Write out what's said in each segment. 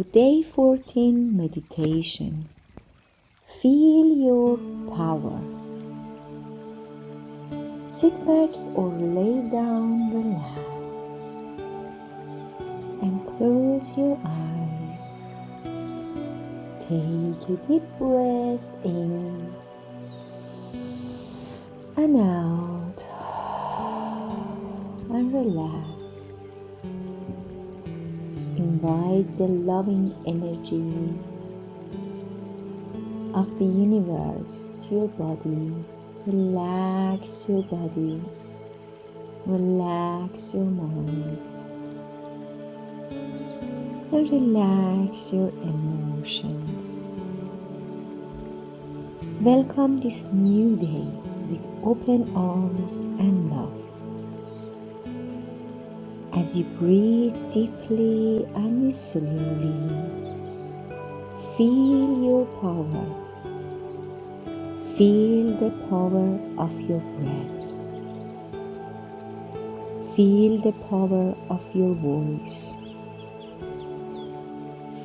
For day 14 meditation, feel your power. Sit back or lay down, relax, and close your eyes. Take a deep breath in and out, and relax invite the loving energy of the universe to your body. Relax your body, relax your mind, relax your emotions. Welcome this new day with open arms and love. As you breathe deeply and slowly, feel your power. Feel the power of your breath. Feel the power of your voice.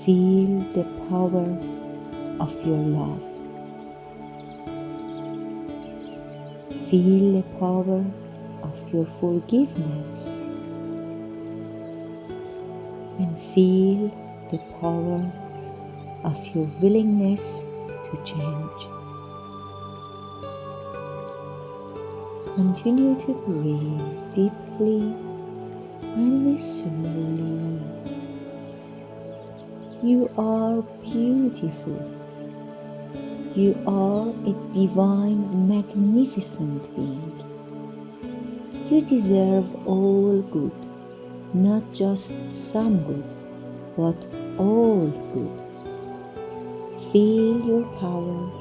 Feel the power of your love. Feel the power of your forgiveness and feel the power of your willingness to change. Continue to breathe deeply and slowly. You are beautiful. You are a divine, magnificent being. You deserve all good not just some good, but all good. Feel your power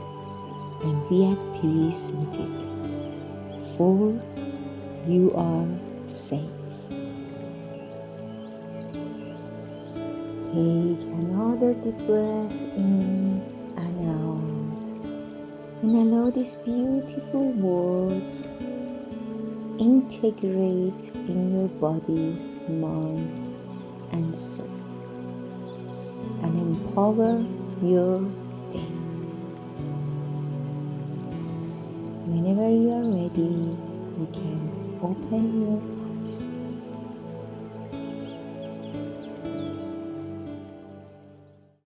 and be at peace with it, for you are safe. Take another deep breath in and out, and allow these beautiful words integrate in your body mind, and soul, and empower your day. Whenever you are ready, you can open your eyes.